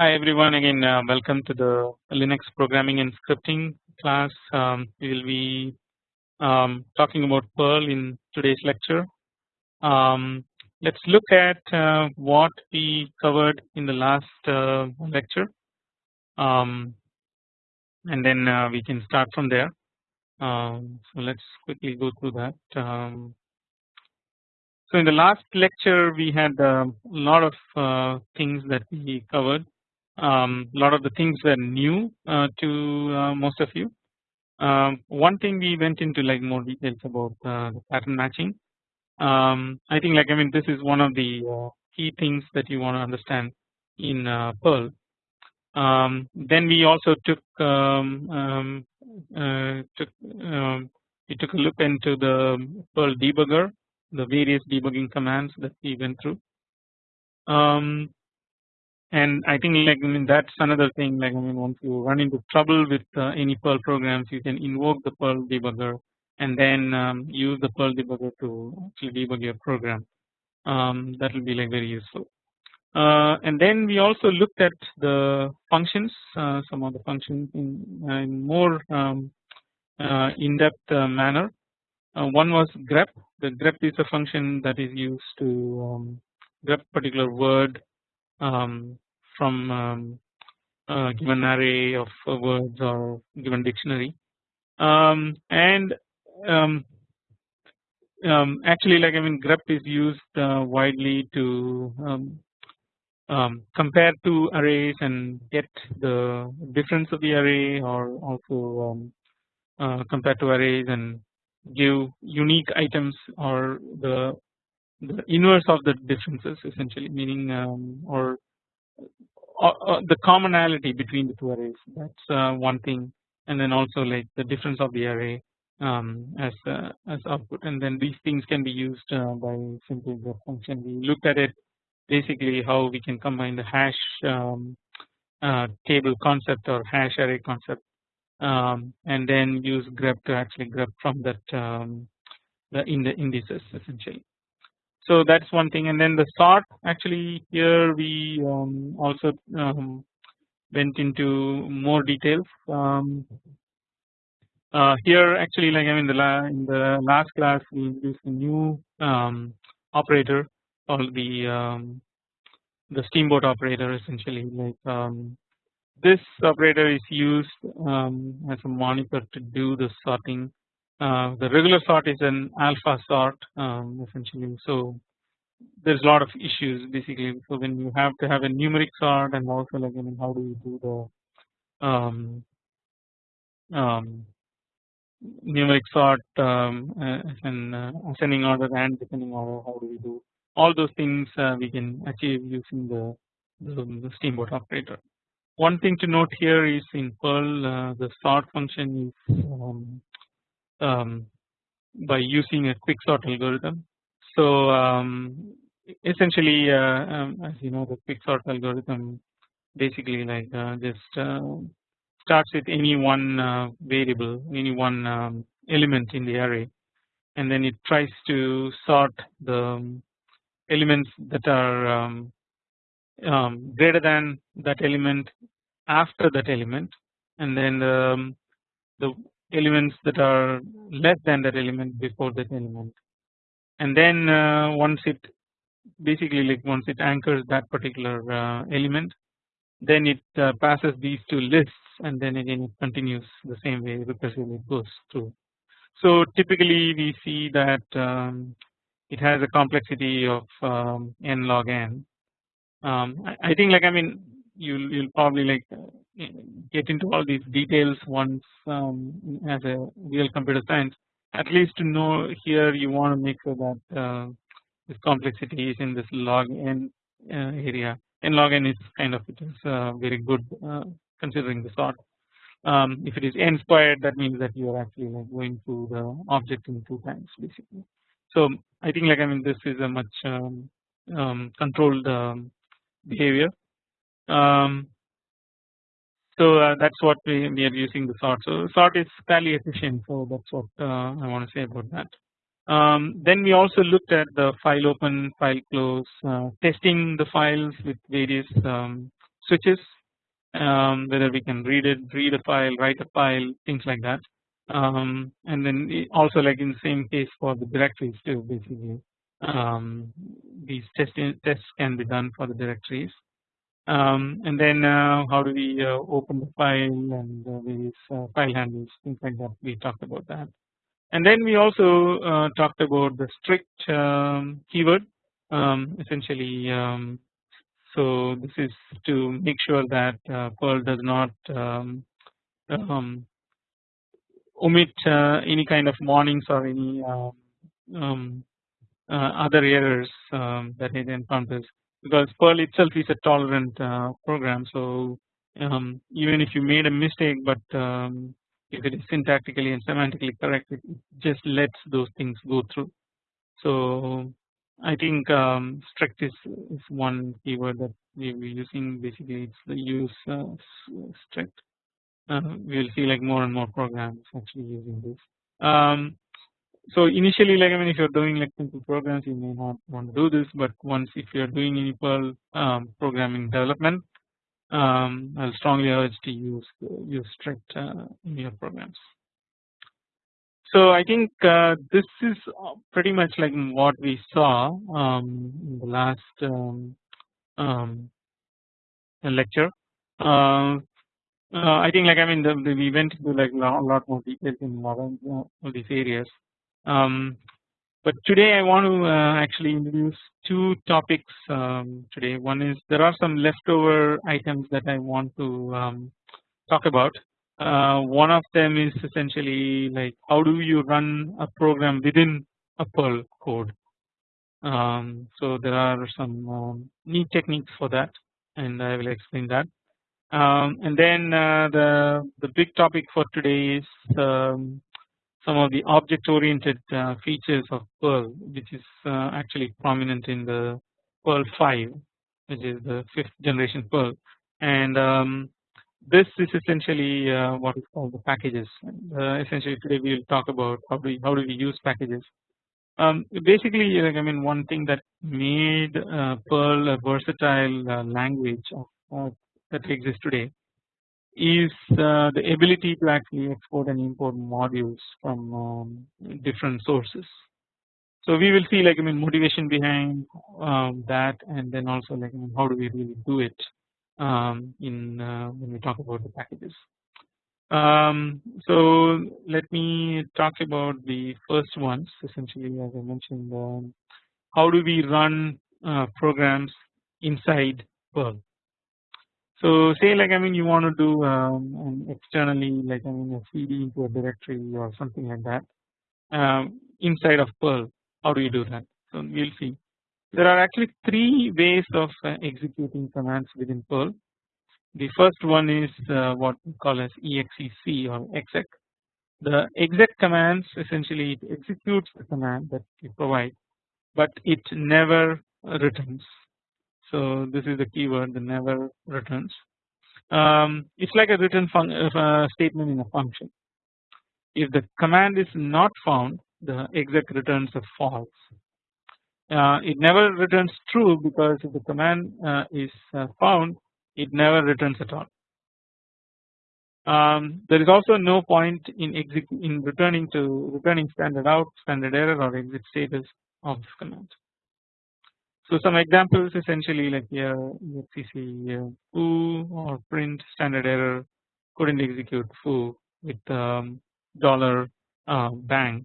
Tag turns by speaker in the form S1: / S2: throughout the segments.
S1: Hi everyone again uh, welcome to the Linux programming and scripting class. Um, we will be um, talking about Perl in today's lecture. Um, Let us look at uh, what we covered in the last uh, lecture um, and then uh, we can start from there. Um, so let us quickly go through that. Um, so in the last lecture we had a lot of uh, things that we covered um, lot of the things were new uh, to uh, most of you. Um, one thing we went into like more details about uh, the pattern matching. Um, I think like I mean this is one of the uh, key things that you want to understand in uh, Perl. Um, then we also took um, uh, took we took a look into the Perl debugger, the various debugging commands that we went through. Um, and I think like I mean that's another thing like I mean once you run into trouble with uh, any Perl programs you can invoke the Perl debugger and then um, use the Perl debugger to actually debug your program um, that will be like very useful. Uh, and then we also looked at the functions uh, some of the functions in, uh, in more um, uh, in-depth uh, manner. one was grep the grep is a function that is used to um, grep particular word um, from um, a given array of words or given dictionary. Um, and um, um, actually like I mean grep is used uh, widely to um, compare two arrays and get the difference of the array or also uh, compare two arrays and give unique items or the the inverse of the differences essentially meaning um, or uh, uh, the commonality between the two arrays. That is uh, one thing. And then also like the difference of the array um, as uh, as output. And then these things can be used uh, by simply the function. We looked at it basically how we can combine the hash um, uh, table concept or hash array concept um, and then use grep to actually grep from that um, the in the indices essentially so that's one thing. And then the sort actually here we um, also um, went into more details. Um, uh, here actually like I mean the in the last class we introduced a new um, operator called the um, the steamboat operator essentially. Like um, this operator is used as a monitor to do the sorting the regular sort is an alpha sort um, essentially. So there's a lot of issues basically. So when you have to have a numeric sort and also like I mean how do you do the um, um, numeric sort um, and uh, ascending order and descending order how do we do all those things uh, we can achieve using the, the, the steamboat operator. One thing to note here is in Perl uh, the sort function is um, um, by using a quicksort algorithm. So um, essentially, uh, um, as you know, the quicksort algorithm basically like uh, just uh, starts with any one uh, variable, any one um, element in the array, and then it tries to sort the um, elements that are um, greater than that element after that element, and then the elements that are less than that element before that element and then uh, once it basically like once it anchors that particular uh, element then it uh, passes these two lists and then again it continues the same way recursively goes through. So typically we see that um, it has a complexity of um, n log n. Um, I think like I mean you'll you'll probably like get into all these details once um, as a real computer science. At least to know here you want to make sure that uh, this complexity is in this log n uh, area. N log n is kind of it is uh, very good uh, considering the sort. Um, if it is n squared that means that you are actually like going through the object in two times basically. So I think like I mean this is a much um, um, controlled um, behavior um, so uh, that's what we, we are using the sort. So sort is fairly efficient. So that's what uh, I want to say about that. Um, then we also looked at the file open, file close, uh, testing the files with various um, switches um, whether we can read it read a file write a file things like that um, and then also like in the same case for the directories too basically um, these test tests can be done for the directories um, and then uh, how do we uh, open the file and various uh, file handles things like that? We talked about that. And then we also uh, talked about the strict um, keyword um, essentially um, so this is to make sure that uh, Perl does not um, um, omit any kind of warnings or any other errors that it encounters because Perl itself is a tolerant uh, program. So um, even if you made a mistake, but if it is syntactically and semantically correct, it just lets those things go through. So I think um, strict is, is one keyword that we will be using basically it's the use uh, strict uh, we will see like more and more programs actually using this. Um, so initially like I mean if you're doing like simple programs you may not want to do this but once if you're doing any Perl um, programming development um, I'll strongly urge to use use strict uh, in your programs. So I think uh, this is uh, pretty much like what we saw um, in the last um, um, lecture. Uh, uh, I think like I mean the, the, we went into like a lot more details in a lot of uh, these areas. Um, but today I want to uh, actually introduce two topics um, today. One is there are some leftover items that I want to um, talk about uh, one of them is essentially like how do you run a program within a Perl code. Um, so there are some um, neat techniques for that, and I will explain that. Um, and then uh, the the big topic for today is um, some of the object-oriented uh, features of Perl, which is uh, actually prominent in the Perl 5, which is the fifth generation Perl, and um, this is essentially uh, what is called the packages. Uh, essentially, today we will talk about how do we, how do we use packages. Um, basically, like I mean, one thing that made uh, Perl a versatile uh, language that exists today is uh, the ability to actually export and import modules from um, different sources. So we will see like I mean motivation behind um, that, and then also like I mean, how do we really do it um, in uh, when we talk about the packages. Um, so let me talk about the first ones essentially as I mentioned um, how do we run uh, programs inside Perl. So say like I mean you want to do um, externally like I mean a CD into a directory or something like that um, inside of Perl how do you do that so we'll see there are actually three ways of uh, executing commands within Perl. The first one is uh, what we call as exec or exec. The exec commands essentially it executes the command that you provide, but it never returns. So this is the keyword the never returns. Um, it's like a return uh, statement in a function. If the command is not found, the exec returns a false uh, it never returns true because if the command uh, is uh, found it never returns at all. Um, there is also no point in in returning to returning standard out, standard error or exit status of this command. So some examples essentially like exec uh, foo or print standard error couldn't execute foo with um, dollar uh, bang.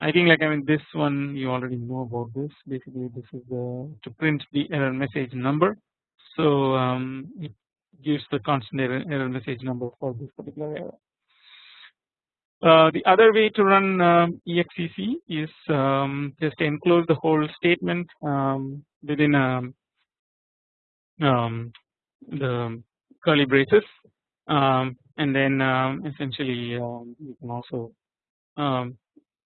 S1: I think like I mean this one you already know about this. Basically this is to print the error message number. So um, it gives the constant error, error message number for this particular error. Uh, the other way to run um, exec is um, just enclose the whole statement um, within um, the curly braces and then essentially you can also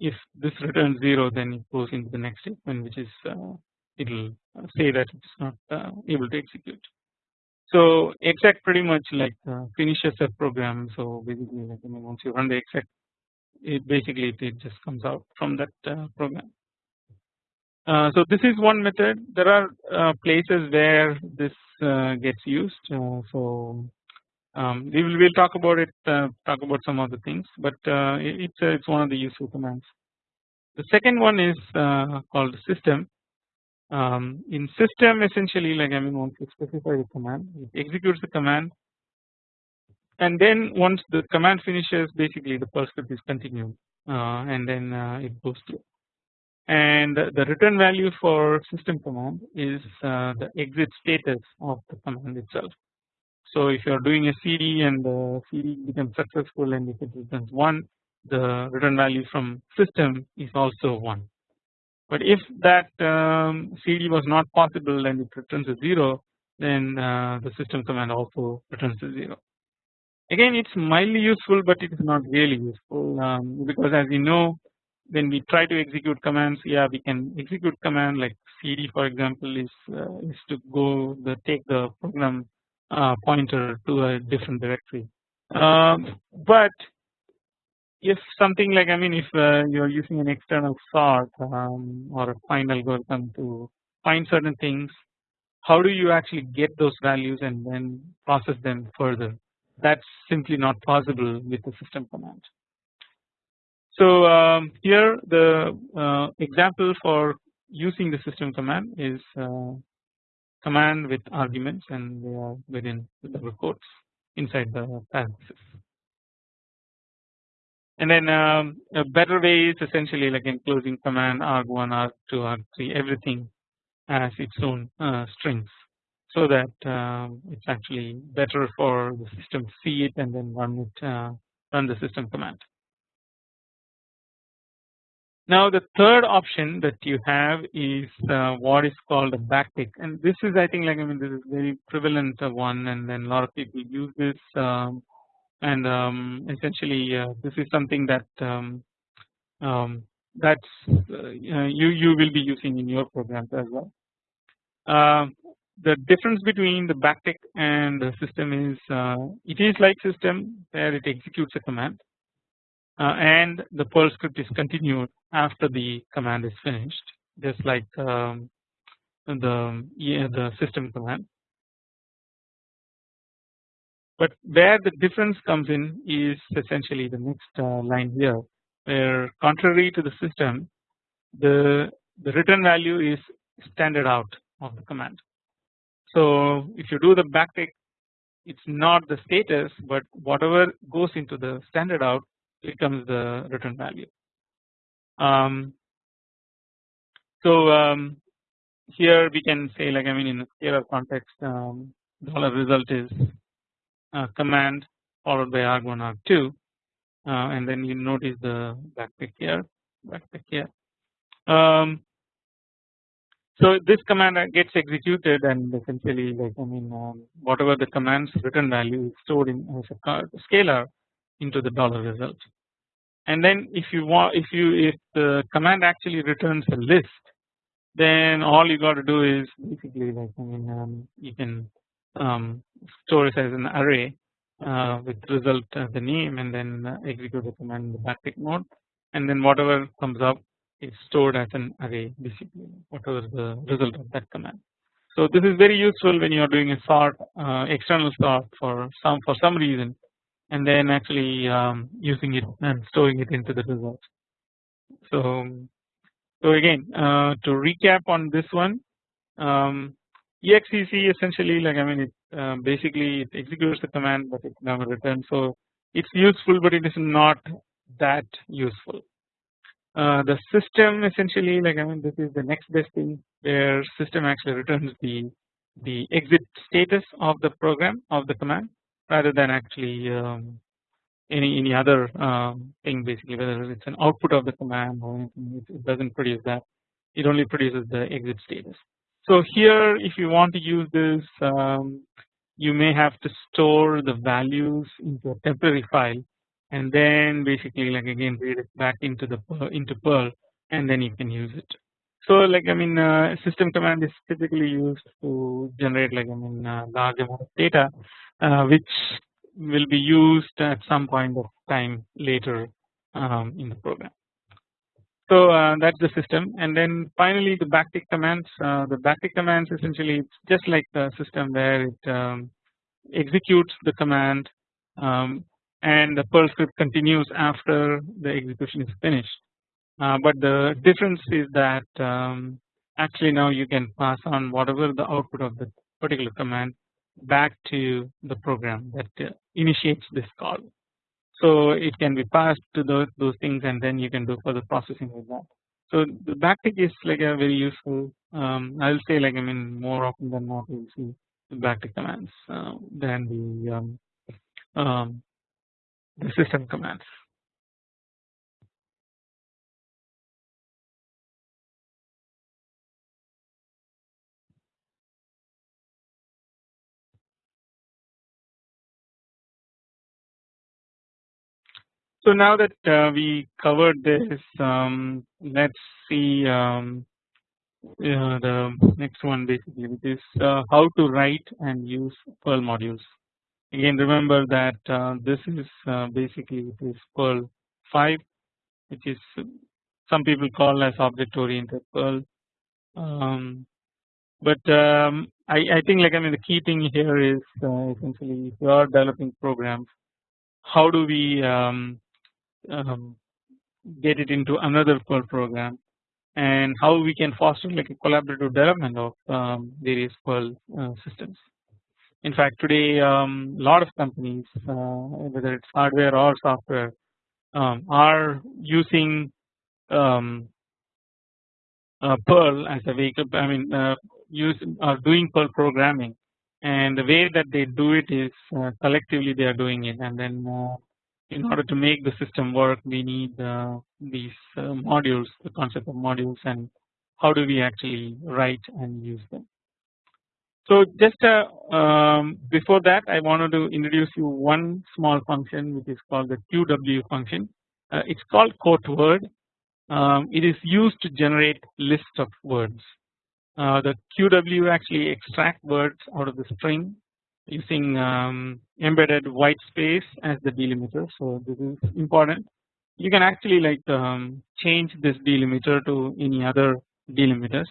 S1: if this returns 0 then it goes into the next statement which is uh, it will uh, say that it's not uh, able to execute. So exec pretty much like uh, finishes a program so basically like once you run the exec it basically it, it just comes out from that uh, program. Uh, so this is one method. There are uh, places where this uh, gets used. Uh, so um, we will we'll talk about it. Uh, talk about some of the things, but uh, it's it's one of the useful commands. The second one is called system. Um, in system, essentially, like I mean, once you specify the command, it executes the command, and then once the command finishes, basically the Perl script is continued, and then it goes through and the return value for system command is uh, the exit status of the command itself. So if you are doing a CD and the CD becomes successful and if it returns 1 the return value from system is also 1. But if that um, CD was not possible and it returns a 0 then uh, the system command also returns a 0. Again it is mildly useful but it is not really useful um, because as you know when we try to execute commands yeah we can execute command like cd for example is uh, is to go the take the program uh, pointer to a different directory. Um, but if something like I mean if uh, you are using an external sort um, or a find algorithm to find certain things how do you actually get those values and then process them further that's simply not possible with the system command so um, here the uh, example for using the system command is uh, command with arguments and they are within the double quotes inside the parenthesis. And then um, a better way is essentially like enclosing command arg1, arg2, arg3 everything as its own uh, strings so that um, it's actually better for the system to see it and then run it uh, run the system command. Now the third option that you have is uh, what is called a backtick and this is I think like I mean this is very prevalent one and then a lot of people use this um, and um, essentially uh, this is something that um, um that's uh, you you will be using in your programs as well. The difference between the backtick and the system is uh, it is like system where it executes a command uh, and the Perl script is continued after the command is finished just like um, the yeah, the system command. But where the difference comes in is essentially the next uh, line here where contrary to the system the the return value is standard out of the command. So if you do the backtick it's not the status but whatever goes into the standard out becomes the return value. Um, so um, here we can say like I mean in a scalar context um, dollar result is command followed by arg1 arg2 uh, and then you notice the backtick here backtick here. Um, so this command gets executed and essentially like I mean um, whatever the command's return value is stored in as a scalar into the dollar result. And then if you want if you if the command actually returns a list then all you got to do is basically like I mean um, you can um, store it as an array uh, with result as the name and then uh, execute the command in the backtick mode. And then whatever comes up is stored as an array basically whatever the result of that command. So this is very useful when you are doing a sort uh, external sort for some for some reason and then actually um, using it and storing it into the results. So, so again uh, to recap on this one um, exec essentially like I mean it uh, basically it executes the command but it never returns so it's useful but it is not that useful. Uh, the system essentially like I mean this is the next best thing where system actually returns the the exit status of the program of the command rather than actually um, any any other um, thing basically whether it's an output of the command or anything. It, doesn't produce that. It only produces the exit status. So here if you want to use this um, you may have to store the values into a temporary file and then basically like again read it back into the into Perl and then you can use it. So like I mean uh, system command is typically used to generate like I mean uh, large amount of data uh, which will be used at some point of time later um, in the program. so uh, that's the system and then finally the backtick commands uh, the backtick commands essentially it's just like the system where it um, executes the command um, and the Perl script continues after the execution is finished. Uh, but the difference is that um, actually now you can pass on whatever the output of the particular command back to the program that uh, initiates this call. So it can be passed to those those things and then you can do further processing with that. So the backtick is like a very useful. Um, I'll say like I mean more often than not we see the backtick commands uh, than the um, um, the system commands. So now that uh, we covered this, um, let's see um, the next one basically, which is uh, how to write and use Perl modules. Again, remember that uh, this is uh, basically it is Perl 5, which is some people call as object oriented Perl. Um, but um, I, I, think like I mean the key thing here is uh, essentially if you are developing programs, how do we um, um, get it into another Perl program and how we can foster like a collaborative development of um, various Perl uh, systems. In fact, today a um, lot of companies, uh, whether it's hardware or software, um, are using um, uh, Perl as a vehicle. I mean, uh, use are doing Perl programming, and the way that they do it is uh, collectively they are doing it, and then uh, in order to make the system work we need uh, these modules the concept of modules and how do we actually write and use them. So just uh, um, before that I wanted to introduce you one small function which is called the QW function. Uh, it's called quote word. Um, it is used to generate list of words. Uh, the QW actually extract words out of the string using um, embedded white space as the delimiter. So this is important. You can actually like um, change this delimiter to any other delimiters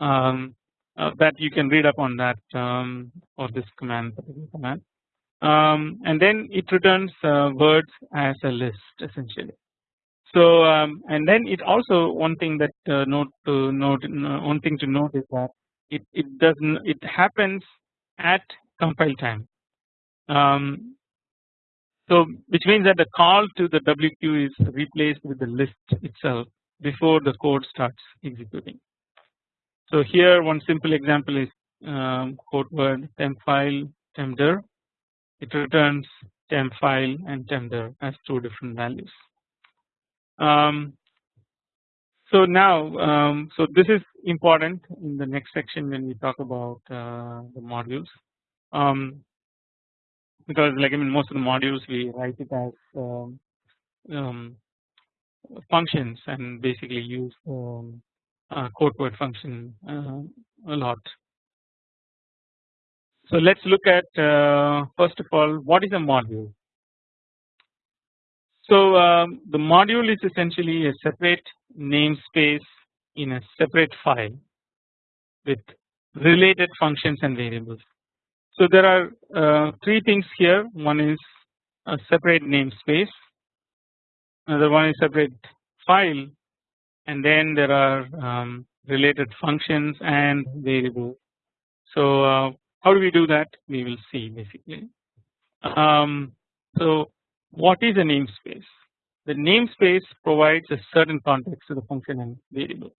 S1: um, that you can read up on that um, or this command command. Um, and then it returns uh, words as a list essentially. So um, and then it also one thing that uh, note to note one thing to note is that it it doesn't it happens at compile time. Um, so which means that the call to the WQ is replaced with the list itself before the code starts executing. So here one simple example is um, quote word temp file tempdir. It returns temp file and tempdir as two different values. Um, so now um, so this is important in the next section when we talk about uh, the modules um, because like I mean most of the modules we write it as um, um, functions and basically use um, quote word function uh, a lot. So let's look at uh, first of all what is a module. So um, the module is essentially a separate namespace in a separate file with related functions and variables. So there are uh, three things here. One is a separate namespace, another one is a separate file, and then there are um, related functions and variables. So uh, how do we do that? We will see basically. Um, so what is a namespace? The namespace provides a certain context to the function and variable.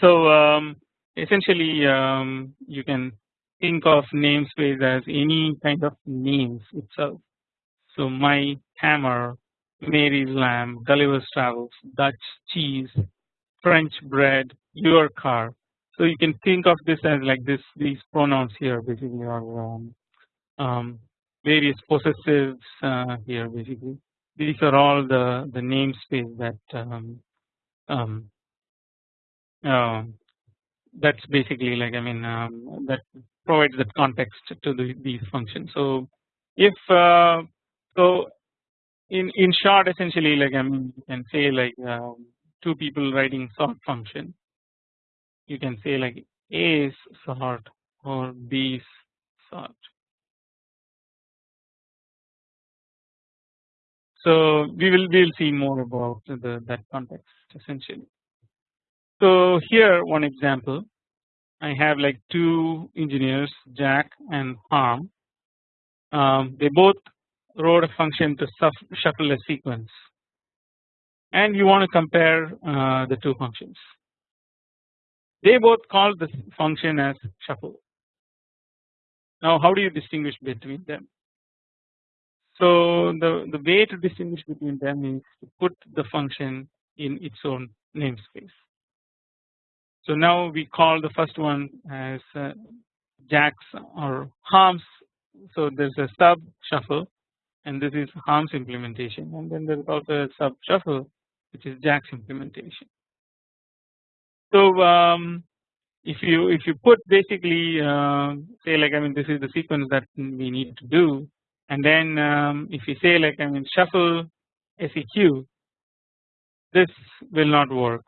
S1: So um, essentially um, you can think of namespace as any kind of names itself. So my hammer, Mary's lamb, Gulliver's travels, Dutch cheese, French bread, your car. So you can think of this as like this these pronouns here basically are um, um, various possessives uh, here basically. These are all the the namespace that um, um, uh, that's basically like I mean um, that provides that context to the, these functions. So if uh, so in in short essentially like I mean you can say like um, two people writing sort function you can say like A is sort or B sort. So we will we will see more about the that context essentially. So here one example I have like two engineers Jack and Harm. Um, they both wrote a function to shuffle a sequence and you want to compare uh, the two functions. They both call this function as shuffle. Now how do you distinguish between them? So the, the way to distinguish between them is to put the function in its own namespace. So now we call the first one as uh, Jack's or Harm's. So there's a sub shuffle and this is Harm's implementation and then there's also a sub shuffle which is Jack's implementation. So um, if you if you put basically uh, say like I mean this is the sequence that we need to do and then um, if you say like I mean shuffle seq this will not work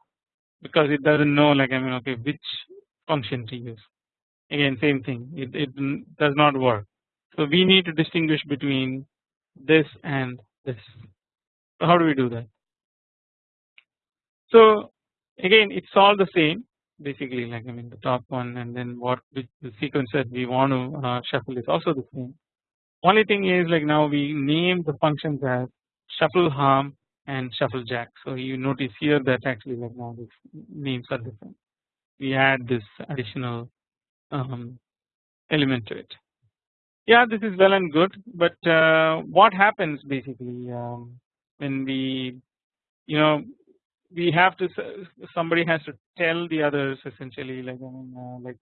S1: because it doesn't know like I mean okay which function to use again same thing it, it does not work. So we need to distinguish between this and this. How do we do that? So again it's all the same basically like I mean the top one and then what the sequence that we want to uh, shuffle is also the same. Only thing is like now we name the functions as shuffle harm and shuffle jack. So you notice here that actually like now these names are different. We add this additional um, element to it. Yeah, this is well and good, but uh, what happens basically um, when we, you know, we have to somebody has to tell the others essentially like I mean uh, like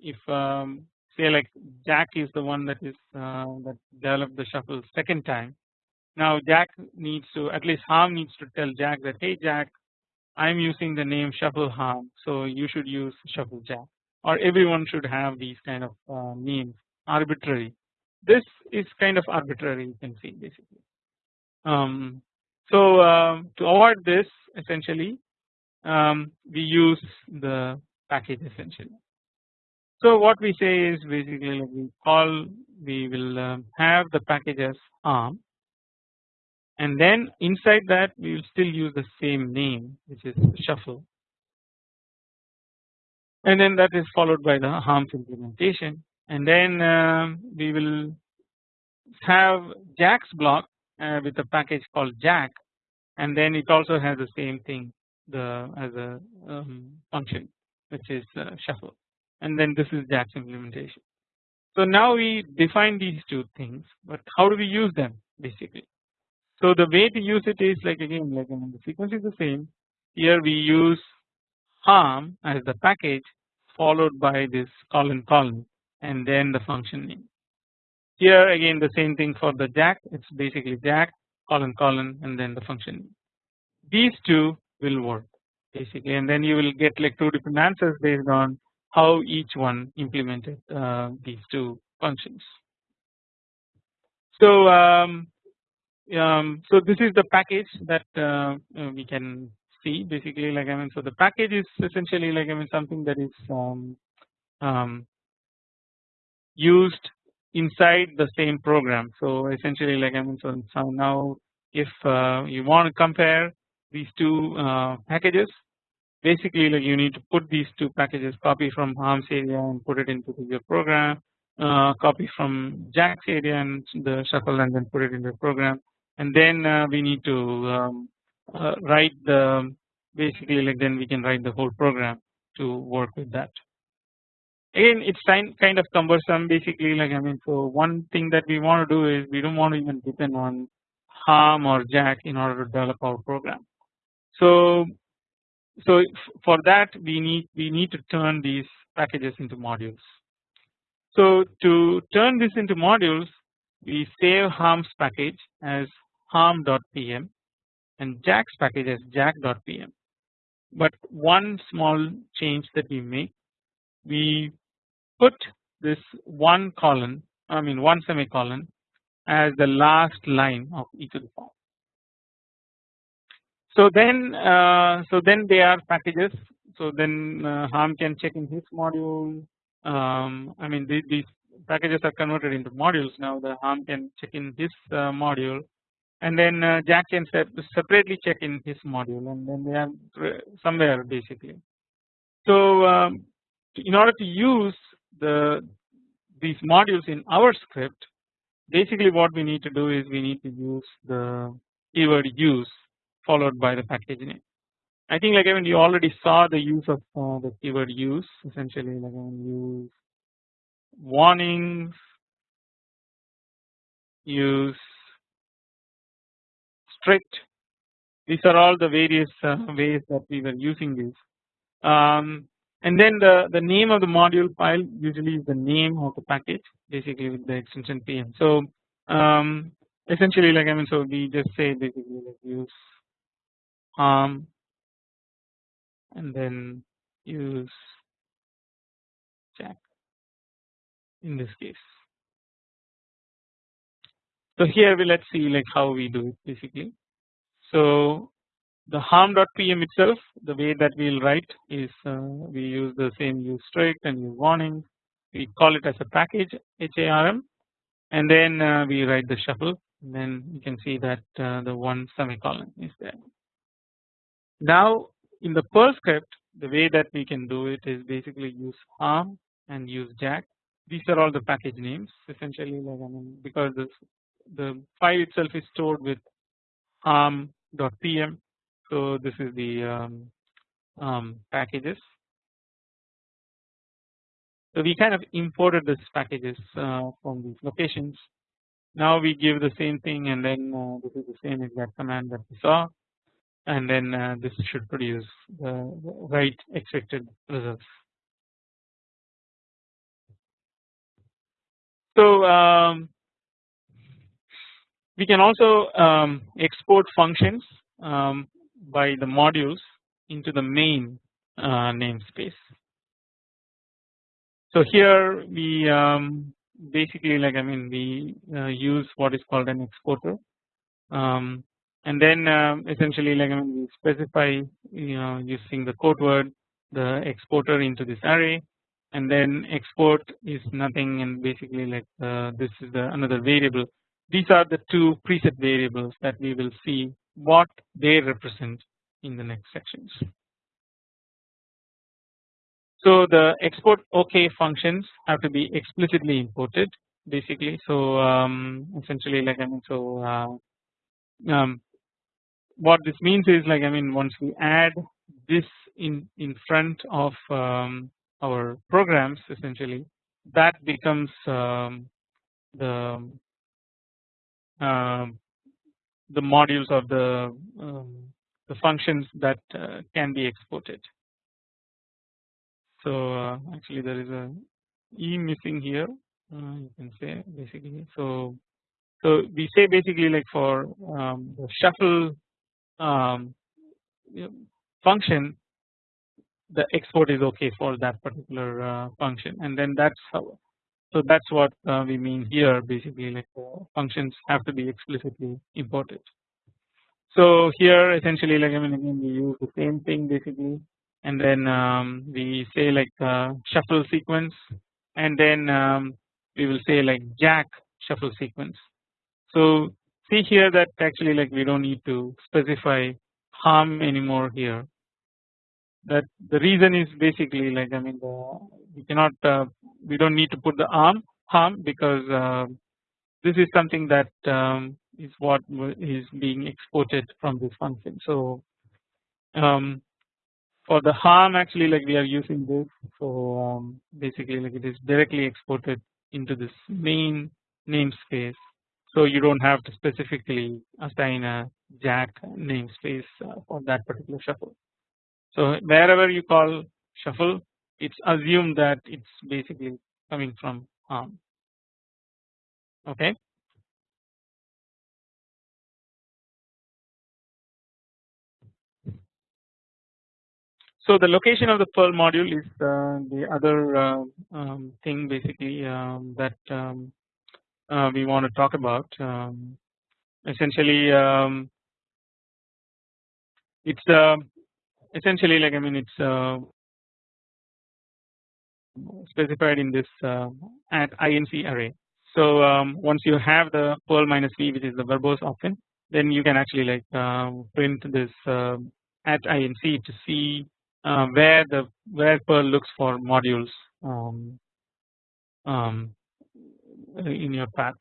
S1: if um, say like Jack is the one that is uh, that developed the shuffle second time. Now Jack needs to at least Harm needs to tell Jack that hey Jack I am using the name shuffle Harm so you should use shuffle Jack or everyone should have these kind of uh, names arbitrary. This is kind of arbitrary you can see basically. Um, so uh, to avoid this essentially um, we use the package essentially. So what we say is basically we call we will um, have the package as arm and then inside that we will still use the same name which is shuffle. And then that is followed by the harms implementation and then um, we will have Jack's block uh, with a package called Jack and then it also has the same thing the as a um, function which is uh, shuffle and then this is Jack's implementation. So now we define these two things but how do we use them basically. So the way to use it is like again like I mean, the sequence is the same here we use harm as the package followed by this colon colon and then the function name. Here again the same thing for the jack it's basically jack colon colon and then the function. name. These two will work basically and then you will get like two different answers based on how each one implemented uh, these two functions. So um, um, so this is the package that uh, we can see basically like I mean so the package is essentially like I mean something that is um, um used inside the same program. So essentially like I mean so, now if uh, you want to compare these two uh, packages basically like you need to put these two packages copy from harms area and put it into your program uh, copy from jack's area and the shuffle and then put it into the program and then uh, we need to um, uh, write the basically like then we can write the whole program to work with that again it's kind of cumbersome basically like I mean so one thing that we want to do is we don't want to even depend on harm or jack in order to develop our program so so for that we need we need to turn these packages into modules. So to turn this into modules we save harms package as harm.pm and jack's package as jack.pm but one small change that we make we put this one colon I mean one semicolon as the last line of e to the form. So then uh, so then they are packages. So then uh, Harm can check in his module. Um, I mean these, these packages are converted into modules now. The Harm can check in his uh, module. And then uh, Jack can separately check in his module. And then they are somewhere basically. So um, in order to use the these modules in our script basically what we need to do is we need to use the keyword use followed by the package name. I think like I mean you already saw the use of uh, the keyword use essentially like I mean use warnings use strict these are all the various uh, ways that we were using this um, and then the the name of the module file usually is the name of the package basically with the extension pm so um, essentially like I mean so we just say basically like use um and then use jack in this case. So here we let's see like how we do it basically. So the harm.pm itself the way that we will write is uh, we use the same use strict and use warning. We call it as a package HARM and then uh, we write the shuffle. And then you can see that uh, the one semicolon is there. Now in the Perl script the way that we can do it is basically use harm and use jack. These are all the package names essentially like I mean because this the file itself is stored with harm.pm so this is the um, um, packages so we kind of imported these packages uh, from these locations. Now we give the same thing and then uh, this is the same exact command that we saw and then uh, this should produce the right expected results. So um, we can also um, export functions um, by the modules into the main uh, namespace. So here we um, basically like I mean we uh, use what is called an exporter um, and then uh, essentially like I mean we specify you know using the quote word the exporter into this array and then export is nothing and basically like uh, this is the another variable these are the two preset variables that we will see what they represent in the next sections. So the export OK functions have to be explicitly imported basically. So um, essentially like I mean so uh, um, what this means is like I mean once we add this in in front of um, our programs essentially that becomes um, the um, the modules of the um, the functions that uh, can be exported. So uh, actually there is a e missing here uh, you can say basically so so we say basically like for um, the shuffle um, function the export is okay for that particular uh, function and then that's how so that's what uh, we mean here basically like functions have to be explicitly imported. So here essentially like I mean again we use the same thing basically and then um, we say like uh, shuffle sequence and then um, we will say like jack shuffle sequence. So see here that actually like we don't need to specify harm anymore here that the reason is basically like I mean the, we cannot uh, we don't need to put the arm harm because uh, this is something that um, is what is being exported from this function. So um, for the harm actually like we are using this so um, basically like it is directly exported into this main namespace so you don't have to specifically assign a jack namespace uh, for that particular shuffle. So wherever you call shuffle it's assumed that it's basically coming from harm okay So the location of the Perl module is uh, the other uh, um, thing basically um, that um, uh, we want to talk about. Um, essentially, um, it's uh, essentially like I mean it's uh, specified in this uh, at inc array. So um, once you have the Perl minus v which is the verbose often then you can actually like uh, print this uh, at inc to see uh, where the where Perl looks for modules um, um, in your path.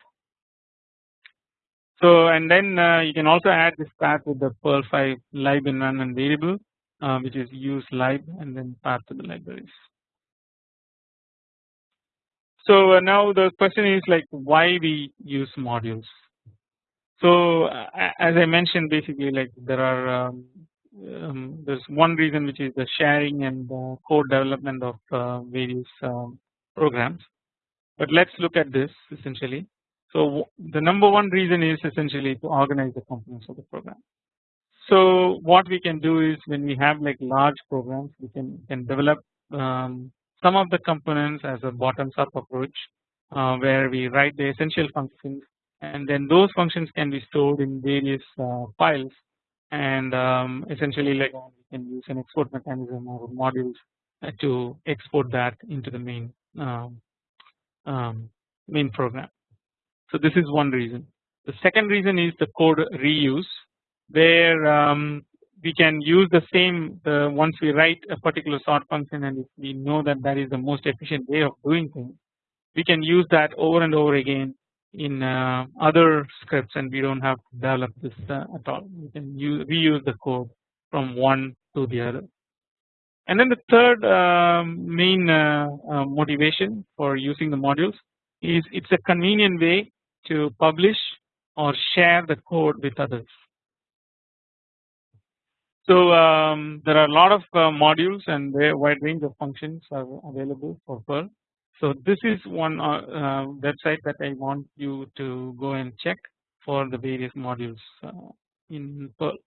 S1: So and then uh, you can also add this path with the Perl 5 lib environment variable uh, which is use lib and then path to the libraries. So uh, now the question is like why we use modules. So as I mentioned basically like there are um, um, there's one reason which is the sharing and the code development of uh, various um, programs. But let's look at this essentially. So the number one reason is essentially to organize the components of the program. So what we can do is when we have like large programs we can can develop um, some of the components as a bottoms up approach uh, where we write the essential functions and then those functions can be stored in various uh, files and um, essentially like we can use an export mechanism or modules to export that into the main um, um, main program. So this is one reason. The second reason is the code reuse where um, we can use the same the once we write a particular sort function and if we know that that is the most efficient way of doing things we can use that over and over again in uh, other scripts and we don't have to develop this uh, at all we can use reuse the code from one to the other. And then the third um, main uh, uh, motivation for using the modules is it's a convenient way to publish or share the code with others. So um, there are a lot of uh, modules and a wide range of functions are available for Perl so this is one uh, uh, website that I want you to go and check for the various modules uh, in Perl.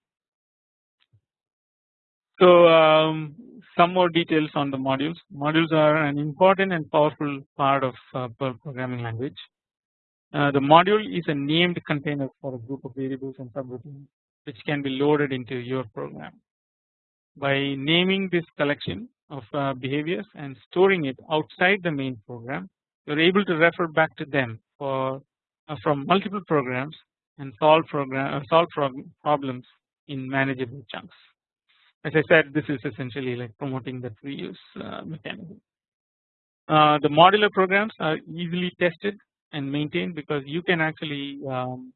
S1: So um, some more details on the modules. Modules are an important and powerful part of uh, Perl programming language. Uh, the module is a named container for a group of variables and subroutines which can be loaded into your program. By naming this collection of uh, behaviors and storing it outside the main program you are able to refer back to them for uh, from multiple programs and solve program uh, solve problems in manageable chunks. As I said this is essentially like promoting the reuse uh, mechanism. Uh, the modular programs are easily tested and maintained because you can actually um,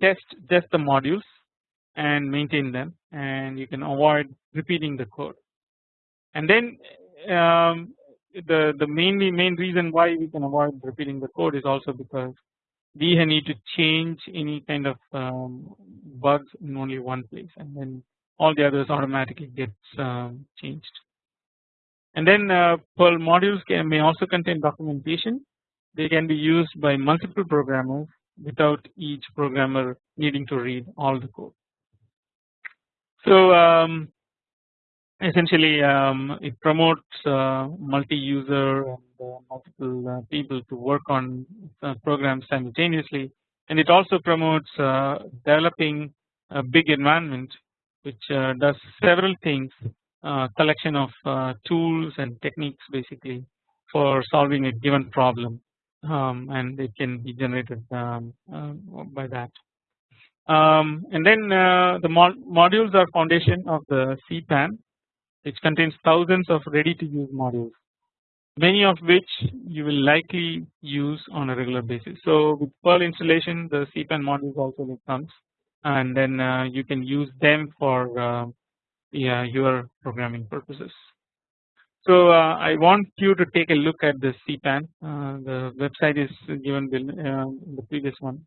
S1: test just the modules and maintain them and you can avoid repeating the code and then um, the the mainly main reason why we can avoid repeating the code is also because we need to change any kind of um, bugs in only one place and then all the others automatically gets um, changed. And then uh, Perl modules can may also contain documentation. They can be used by multiple programmers without each programmer needing to read all the code. So um, essentially um, it promotes uh, multi-user and uh, multiple uh, people to work on uh, programs simultaneously and it also promotes uh, developing a big environment which does several things collection of tools and techniques basically for solving a given problem um, and it can be generated um, by that. Um, and then the mod modules are foundation of the CPAN which contains thousands of ready to use modules many of which you will likely use on a regular basis. So with Perl installation the CPAN modules also comes and then uh, you can use them for uh, yeah, your programming purposes. So uh, I want you to take a look at the CPAN uh, the website is given uh, in the previous one.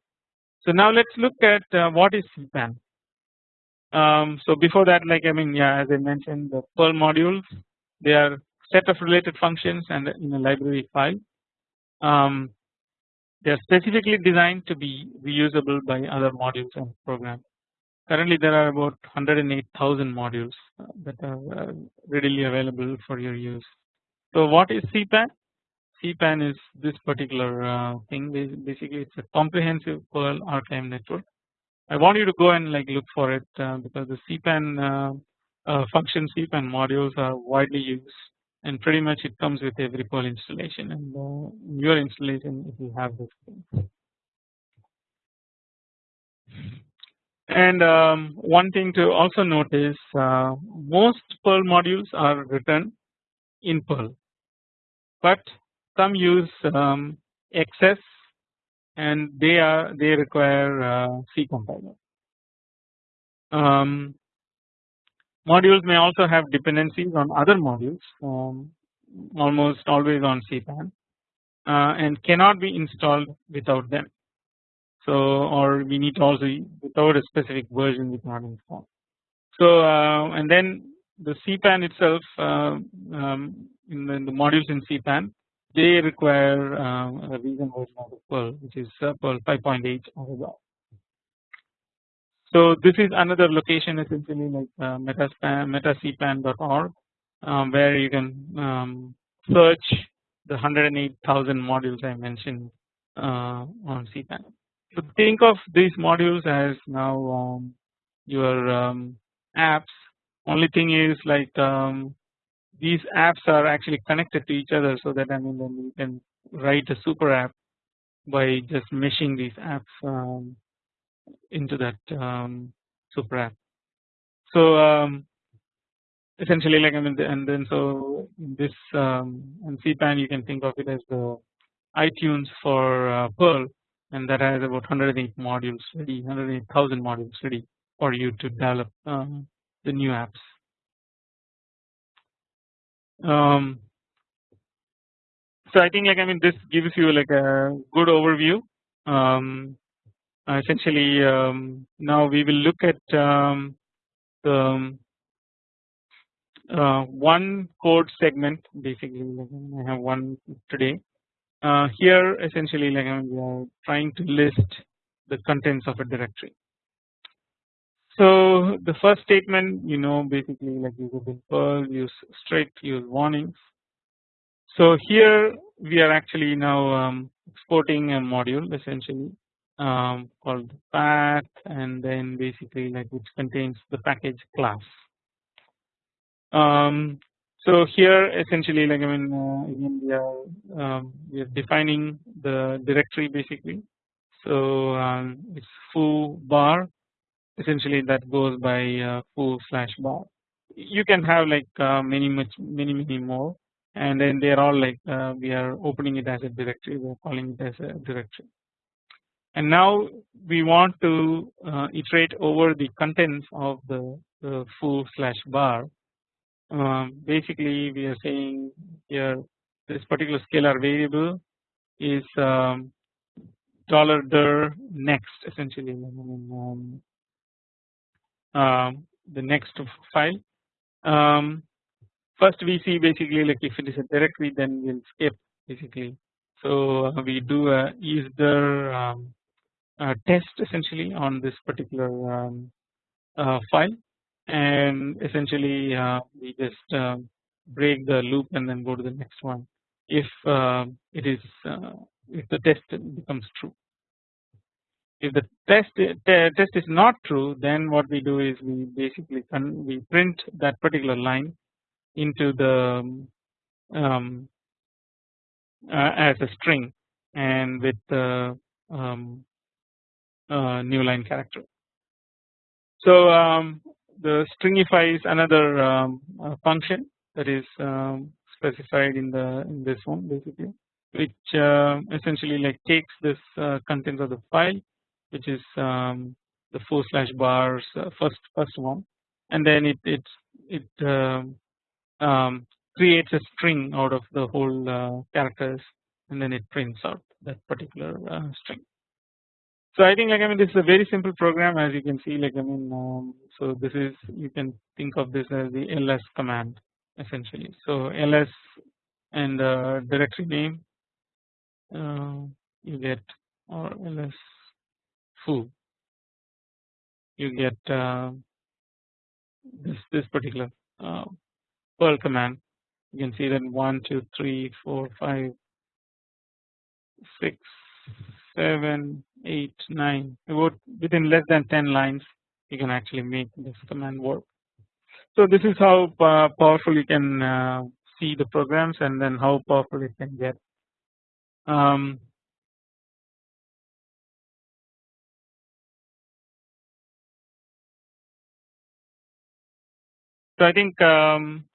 S1: So now let's look at uh, what is CPAN. Um, so before that like I mean yeah as I mentioned the Perl modules they are set of related functions and in a library file. Um, they are specifically designed to be reusable by other modules and programs. Currently there are about 108,000 modules that are uh, readily available for your use. So what is CPAN? CPAN is this particular uh, thing. Basically, it's a comprehensive Perl archive network. I want you to go and like look for it uh, because the CPAN uh, uh, function CPAN modules are widely used and pretty much it comes with every Perl installation and uh, your installation if you have this thing. And um, one thing to also note is most Perl modules are written in Perl, but some use um, XS and they are they require uh, C compiler. Um, modules may also have dependencies on other modules um, almost always on CPAN uh, and cannot be installed without them. So or we need also without a specific version we cannot install. So uh, and then the CPAN itself uh, um, in, the, in the modules in CPAN they require um, a recent version of Perl which is uh, Perl 5.8 or above. So this is another location essentially like uh, metacpan.org um, where you can um, search the 108,000 modules I mentioned uh, on CPAN. So think of these modules as now um, your um, apps. Only thing is like um, these apps are actually connected to each other so that I mean then you can write a super app by just meshing these apps um, into that um, super app. So um, essentially like I mean and then so this um, in CPAN you can think of it as the iTunes for uh, Perl and that has about 108 modules ready 108,000 modules ready for you to develop um, the new apps. Um, so I think like I mean this gives you like a good overview. Um, essentially, um, now we will look at um, the um, uh, one code segment. Basically, like I have one today. Uh, here, essentially, like I mean, we are trying to list the contents of a directory. So the first statement you know basically like use a Perl, use strict, use warnings. So here we are actually now um, exporting a module essentially um, called path and then basically like which contains the package class. Um, so here essentially like I mean uh, again we are we are defining the directory basically. So um, it's foo bar essentially that goes by uh, foo slash bar. You can have like uh, many much many many more and then they are all like uh, we are opening it as a directory we are calling it as a directory. And now we want to uh, iterate over the contents of the, the foo slash bar. Um, basically we are saying here this particular scalar variable is um, dollar dir next essentially um, um, the next file. Um, first we see basically like if it is a directory then we'll skip basically. So uh, we do a is there um, a test essentially on this particular um, uh, file and essentially uh, we just uh, break the loop and then go to the next one if uh, it is uh, if the test becomes true. If the test test is not true, then what we do is we basically we print that particular line into the um, uh, as a string and with the um, uh, new line character. So um, the stringify is another um, uh, function that is um, specified in the in this one basically, which uh, essentially like takes this uh, contents of the file which is um, the four slash bars uh, first first one and then it it it um, um, creates a string out of the whole uh, characters and then it prints out that particular uh, string. So I think like I mean this is a very simple program as you can see like I mean um, so this is you can think of this as the ls command essentially. So ls and uh, directory name uh, you get or ls foo you get uh, this this particular uh, Perl command you can see that 1 2 3 4 5 six, seven, eight, nine. Within less than 10 lines, you can actually make this command work. So this is how powerful you can uh, see the programs and then how powerful it can get. Um, so I think um,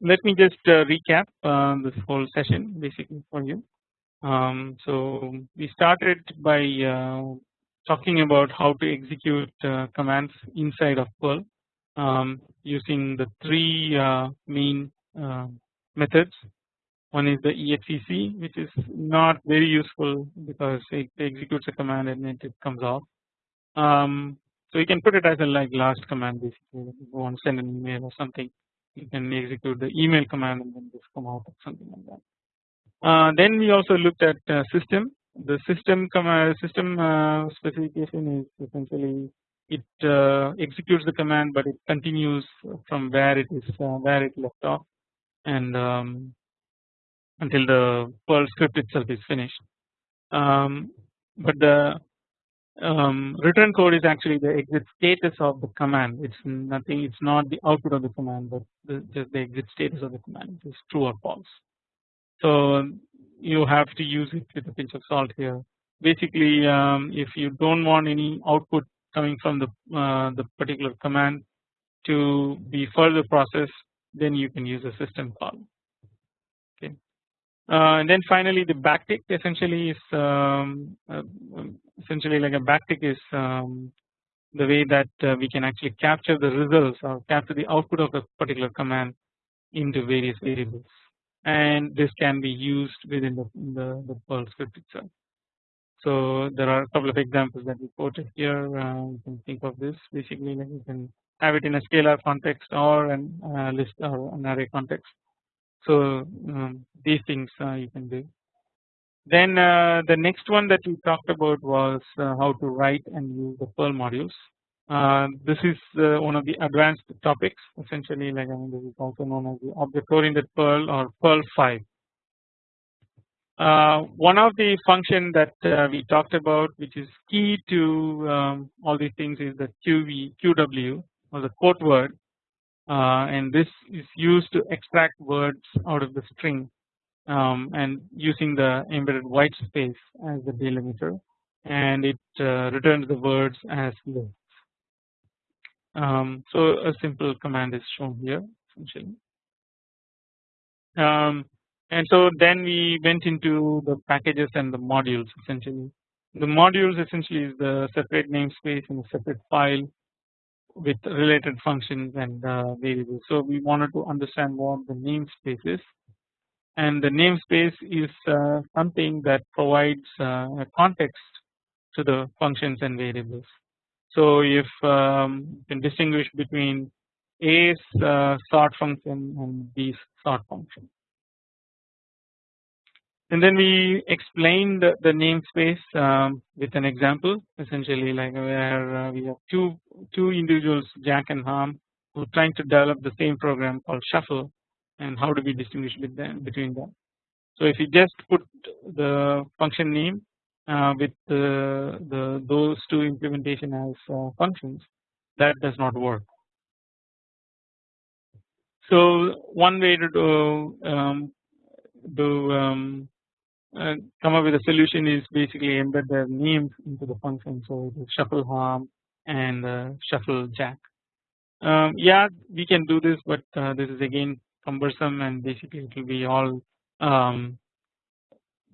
S1: let me just uh, recap uh, this whole session basically for you. Um, so we started by uh, talking about how to execute uh, commands inside of Perl um, using the three uh, main uh, methods. One is the exec which is not very useful because it executes a command and it comes off. Um, so you can put it as a like last command basically if you want to send an email or something you can execute the email command and then just come out or something like that. Uh, then we also looked at uh, system. The system command system uh, specification is essentially it uh, executes the command, but it continues from where it is uh, where it left off, and um, until the Perl script itself is finished. Um, but the um, return code is actually the exit status of the command. It's nothing. It's not the output of the command, but the, just the exit status of the command is true or false. So you have to use it with a pinch of salt here. Basically, um, if you don't want any output coming from the uh, the particular command to be further processed, then you can use a system call. Uh, and then finally the backtick essentially is um, uh, essentially like a backtick is um, the way that uh, we can actually capture the results or capture the output of a particular command into various variables and this can be used within the, the, the Perl script itself. So there are a couple of examples that we quoted here uh, you can think of this basically like you can have it in a scalar context or an uh, list or an array context. So um, these things uh, you can do. Then uh, the next one that we talked about was uh, how to write and use the Perl modules. This is one of the advanced topics essentially like I mean this is also known as the object oriented Perl or Perl 5. Uh, one of the function that uh, we talked about which is key to um, all these things is the QV QW or the quote word and this is used to extract words out of the string um, and using the embedded white space as the delimiter and it uh, returns the words as lists. Um, so a simple command is shown here essentially. Um, and so then we went into the packages and the modules essentially. The modules essentially is the separate namespace in a separate file with related functions and uh, variables. So we wanted to understand what the namespace is and the namespace is uh, something that provides uh, a context to the functions and variables. So if um, you can distinguish between A's uh, sort function and B's sort function. And then we explained the, namespace um, with an example essentially like where uh, we have two two individuals Jack and Ham who are trying to develop the same program called shuffle and how do we distinguish them, between them. So if you just put the function name uh, with the, the those two implementation as uh, functions that does not work. So one way to do, um, do um, come up with a solution is basically embed their names into the function. So shuffle Ham and shuffle Jack. Um, yeah, we can do this, but uh, this is again cumbersome and basically it will be all um,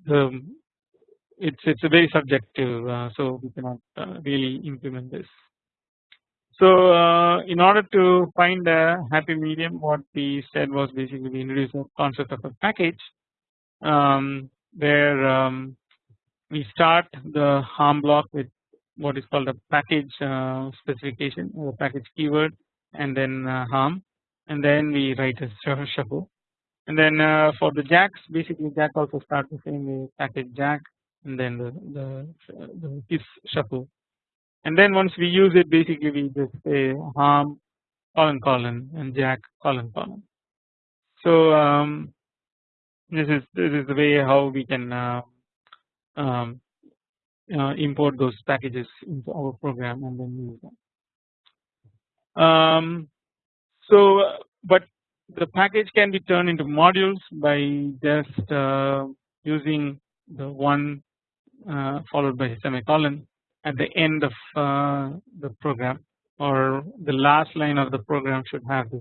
S1: the it's it's a very subjective uh, so we cannot uh, really implement this. So uh, in order to find a happy medium what we said was basically we introduced the concept of a package um, where um, we start the harm block with what is called a package uh, specification or package keyword and then uh, Ham and then we write a shuffle and then uh, for the jacks basically jack also starts the same way package jack and then the the, the kiss shuffle and then once we use it basically we just say harm colon colon and jack colon colon. So um, this is this is the way how we can uh, um, uh, import those packages into our program and then use them. Um, so, but the package can be turned into modules by just uh, using the one uh, followed by a semicolon at the end of uh, the program or the last line of the program should have this.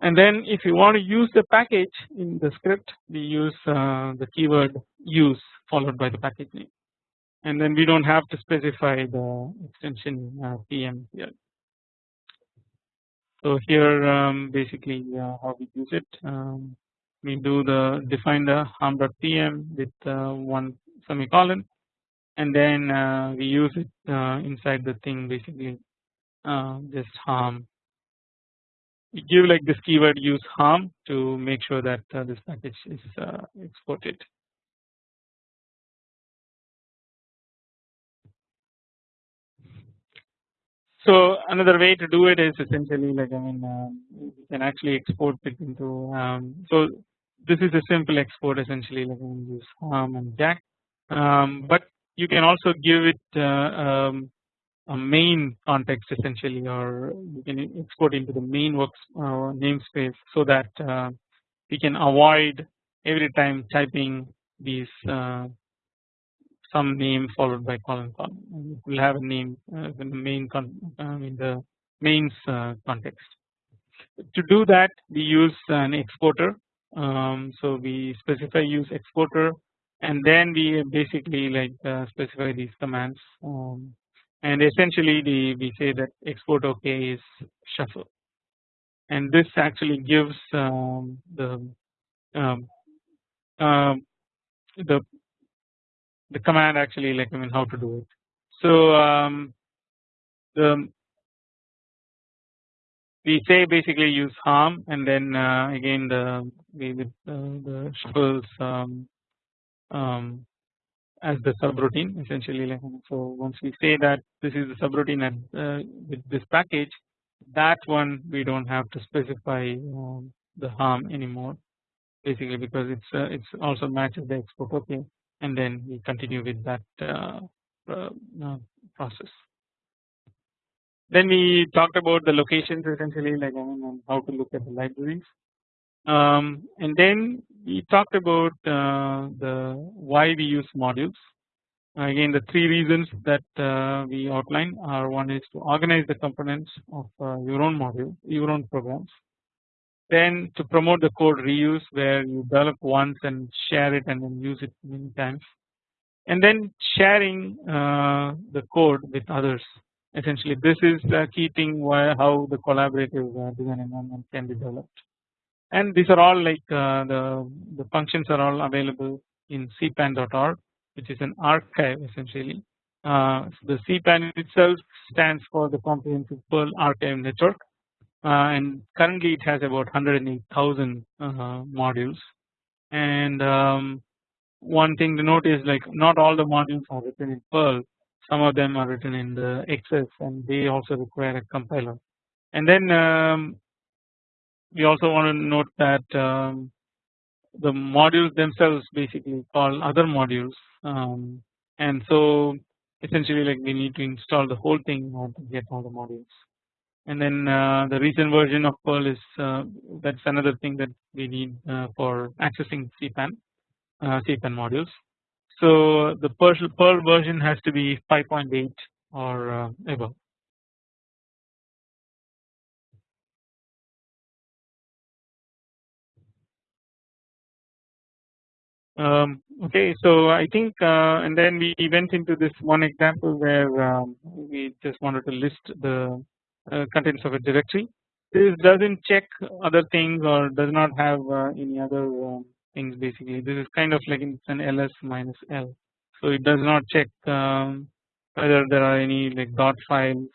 S1: And then if you want to use the package in the script we use uh, the keyword use followed by the package name and then we do not have to specify the extension uh, PM here. So here um, basically uh, how we use it um, we do the define the harm.pm with uh, one semicolon and then uh, we use it uh, inside the thing basically just harm give like this keyword use harm to make sure that uh, this package is exported. So another way to do it is essentially like I mean uh, you can actually export it into um, so this is a simple export essentially like I mean use harm and jack. Um, but you can also give it uh, um, a main context essentially or you can export into the main works uh, namespace so that uh, we can avoid every time typing these uh, some name followed by colon colon we will have a name uh, in the main con uh, in the mains uh, context. To do that we use an exporter. Um, so we specify use exporter and then we basically like specify these commands. Um, and essentially the we say that export OK is shuffle and this actually gives um, the um, um the the command actually like I mean how to do it. So um, the we say basically use harm and then uh, again the we uh, the shuffles um, um, as the subroutine essentially like so once we say that this is the subroutine and uh, with this package that one we do not have to specify um, the harm anymore basically because it's uh, it's also matches the export okay and then we continue with that uh, uh, uh, process. Then we talked about the locations essentially like I mean how to look at the libraries um, and then we talked about uh, the why we use modules. Again the three reasons that uh, we outline are one is to organize the components of uh, your own module your own programs. Then to promote the code reuse where you develop once and share it and then use it many times. And then sharing uh, the code with others. Essentially this is the key thing why how the collaborative uh, design environment can be developed and these are all like uh, the the functions are all available in cpan.org which is an archive essentially. Uh, the cpan itself stands for the comprehensive Perl archive network. Uh, and currently it has about 108,000 uh, modules. And um, one thing to note is like not all the modules are written in Perl some of them are written in the XS and they also require a compiler. And then um, we also want to note that um, the modules themselves basically call other modules um, and so essentially like we need to install the whole thing to get all the modules and then uh, the recent version of Perl is uh, that's another thing that we need uh, for accessing CPAN uh, CPAN modules. So the Perl, Perl version has to be 5.8 or uh, above. Um, okay, so I think uh, and then we went into this one example where um, we just wanted to list the uh, contents of a directory. This does not check other things or does not have uh, any other um, things basically. This is kind of like it's an ls minus l. So it does not check um, whether there are any like dot files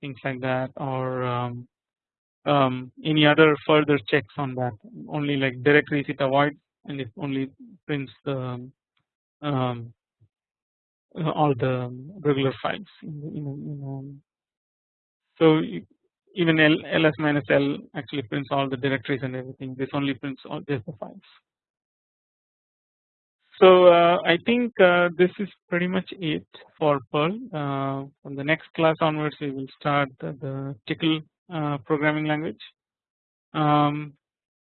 S1: things like that or um, um, any other further checks on that only like directories it avoids and it only prints the um, all the regular files in, so even L, ls minus L actually prints all the directories and everything this only prints all just the files. So uh, I think uh, this is pretty much it for Perl. Uh, from the next class onwards, we will start the, the Tcl uh, programming language. Um,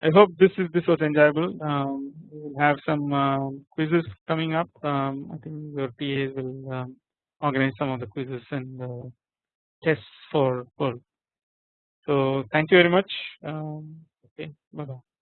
S1: I hope this is this was enjoyable. Um, we will have some uh, quizzes coming up. Um, I think your TAs will um, organize some of the quizzes and uh, tests for Perl. So thank you very much. Um, okay, bye bye.